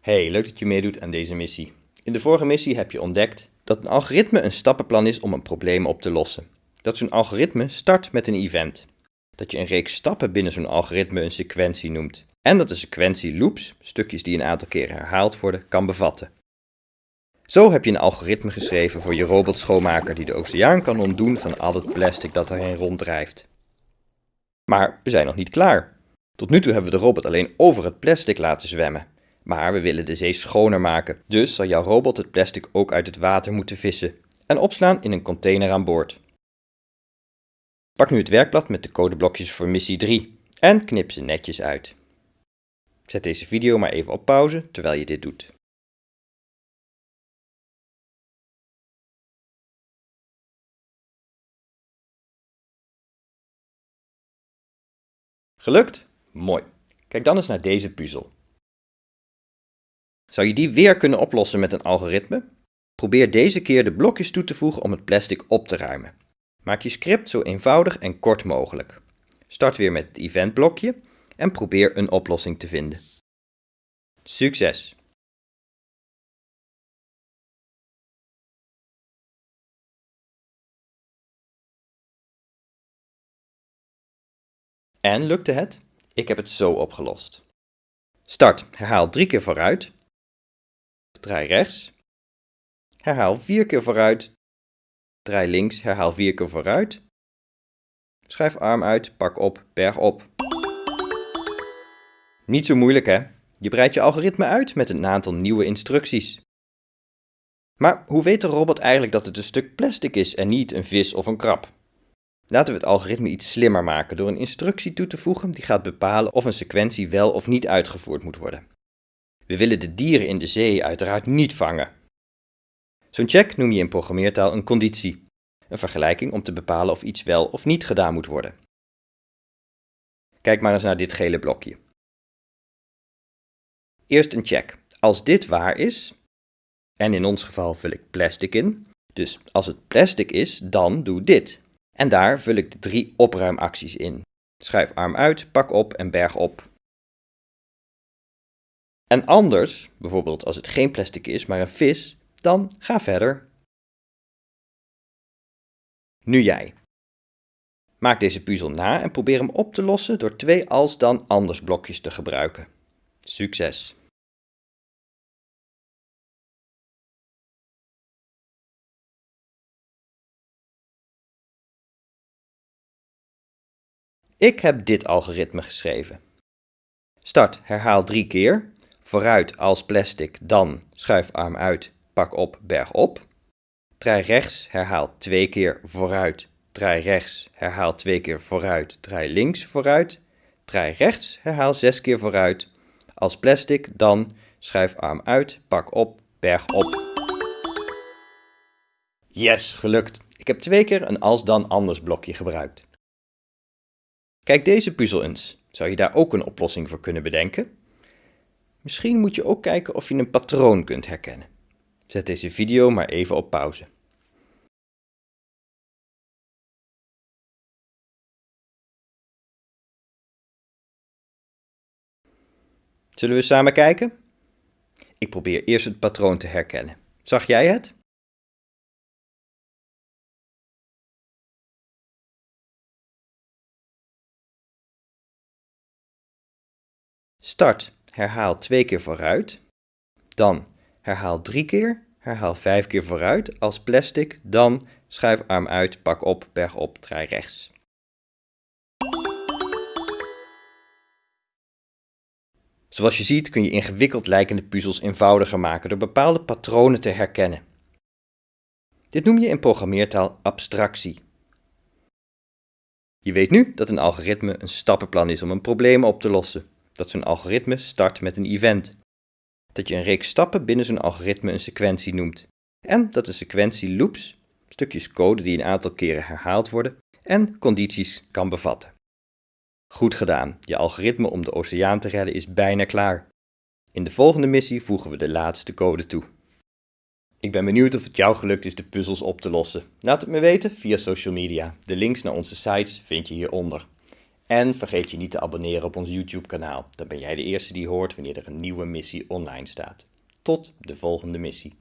Hey, leuk dat je meedoet aan deze missie. In de vorige missie heb je ontdekt dat een algoritme een stappenplan is om een probleem op te lossen. Dat zo'n algoritme start met een event. Dat je een reeks stappen binnen zo'n algoritme een sequentie noemt. En dat de sequentie loops, stukjes die een aantal keren herhaald worden, kan bevatten. Zo heb je een algoritme geschreven voor je robotschoonmaker die de oceaan kan ontdoen van al het plastic dat erin ronddrijft. Maar we zijn nog niet klaar. Tot nu toe hebben we de robot alleen over het plastic laten zwemmen. Maar we willen de zee schoner maken, dus zal jouw robot het plastic ook uit het water moeten vissen en opslaan in een container aan boord. Pak nu het werkblad met de codeblokjes voor missie 3 en knip ze netjes uit. Zet deze video maar even op pauze terwijl je dit doet. Gelukt? Mooi. Kijk dan eens naar deze puzzel. Zou je die weer kunnen oplossen met een algoritme? Probeer deze keer de blokjes toe te voegen om het plastic op te ruimen. Maak je script zo eenvoudig en kort mogelijk. Start weer met het eventblokje en probeer een oplossing te vinden. Succes! En lukte het? Ik heb het zo opgelost. Start, herhaal drie keer vooruit. Draai rechts. Herhaal vier keer vooruit. Draai links, herhaal vier keer vooruit. Schuif arm uit, pak op, berg op. Niet zo moeilijk hè? Je breidt je algoritme uit met een aantal nieuwe instructies. Maar hoe weet de robot eigenlijk dat het een stuk plastic is en niet een vis of een krab? Laten we het algoritme iets slimmer maken door een instructie toe te voegen die gaat bepalen of een sequentie wel of niet uitgevoerd moet worden. We willen de dieren in de zee uiteraard niet vangen. Zo'n check noem je in programmeertaal een conditie, een vergelijking om te bepalen of iets wel of niet gedaan moet worden. Kijk maar eens naar dit gele blokje. Eerst een check. Als dit waar is, en in ons geval vul ik plastic in, dus als het plastic is, dan doe dit. En daar vul ik de drie opruimacties in. Schuif arm uit, pak op en berg op. En anders, bijvoorbeeld als het geen plastic is, maar een vis, dan ga verder. Nu jij. Maak deze puzzel na en probeer hem op te lossen door twee als dan anders blokjes te gebruiken. Succes! Ik heb dit algoritme geschreven. Start, herhaal drie keer. Vooruit als plastic, dan schuif arm uit, pak op, berg op. Draai rechts, herhaal twee keer vooruit. Draai rechts, herhaal twee keer vooruit. Draai links vooruit. Draai rechts, herhaal zes keer vooruit. Als plastic, dan schuif arm uit, pak op, berg op. Yes, gelukt. Ik heb twee keer een als dan anders blokje gebruikt. Kijk deze puzzel eens. Zou je daar ook een oplossing voor kunnen bedenken? Misschien moet je ook kijken of je een patroon kunt herkennen. Zet deze video maar even op pauze. Zullen we samen kijken? Ik probeer eerst het patroon te herkennen. Zag jij het? Start, herhaal twee keer vooruit. Dan herhaal drie keer, herhaal vijf keer vooruit als plastic. Dan schuif arm uit, pak op, berg op, draai rechts. Zoals je ziet kun je ingewikkeld lijkende puzzels eenvoudiger maken door bepaalde patronen te herkennen. Dit noem je in programmeertaal abstractie. Je weet nu dat een algoritme een stappenplan is om een probleem op te lossen dat zo'n algoritme start met een event. Dat je een reeks stappen binnen zo'n algoritme een sequentie noemt. En dat de sequentie loops, stukjes code die een aantal keren herhaald worden, en condities kan bevatten. Goed gedaan, je algoritme om de oceaan te redden is bijna klaar. In de volgende missie voegen we de laatste code toe. Ik ben benieuwd of het jou gelukt is de puzzels op te lossen. Laat het me weten via social media. De links naar onze sites vind je hieronder. En vergeet je niet te abonneren op ons YouTube kanaal. Dan ben jij de eerste die hoort wanneer er een nieuwe missie online staat. Tot de volgende missie.